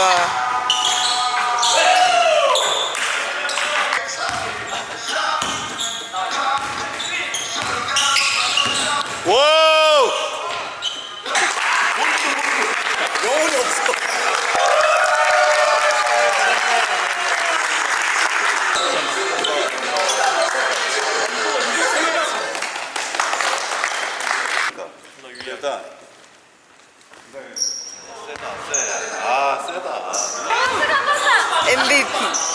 좋아. 일단 네. 세다 세 MVP.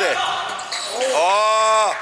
돼. 어.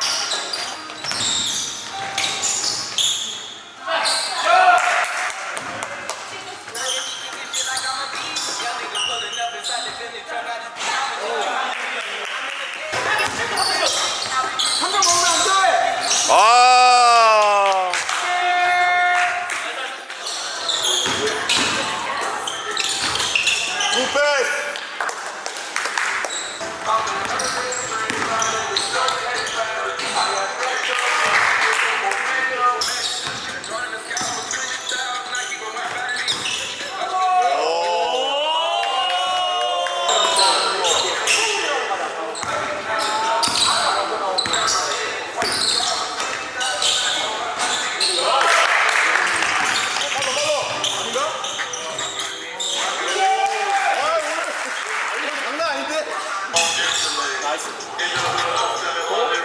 Tyson.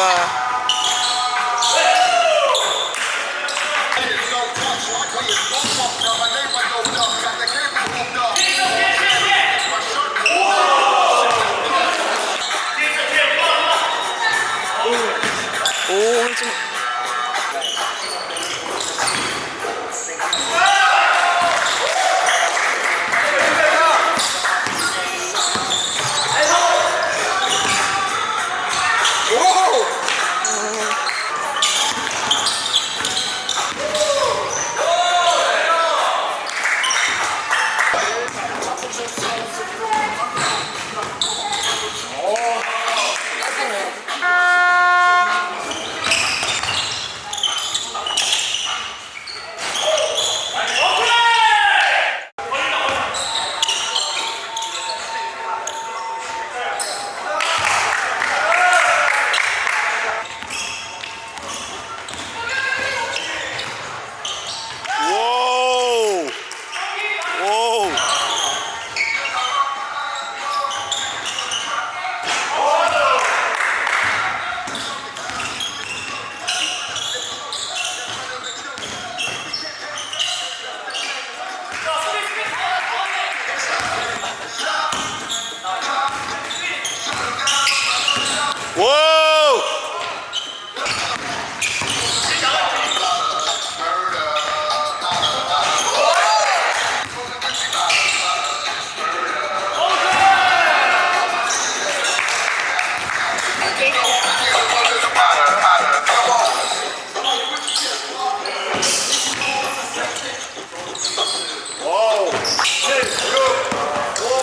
uh,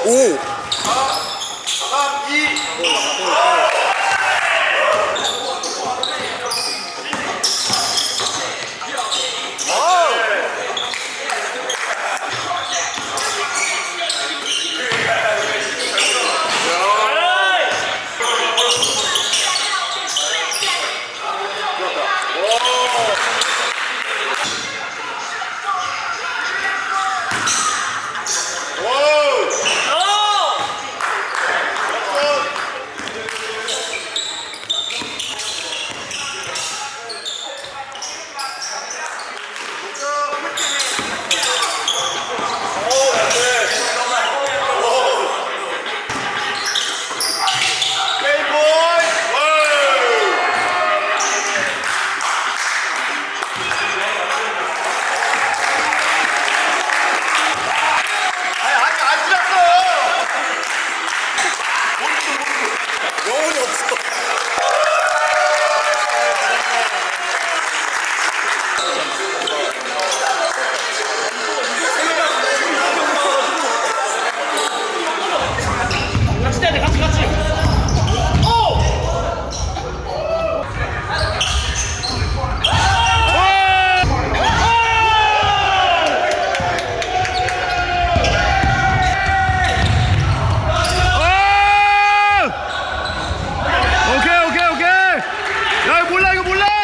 오! 몰라 이거 몰라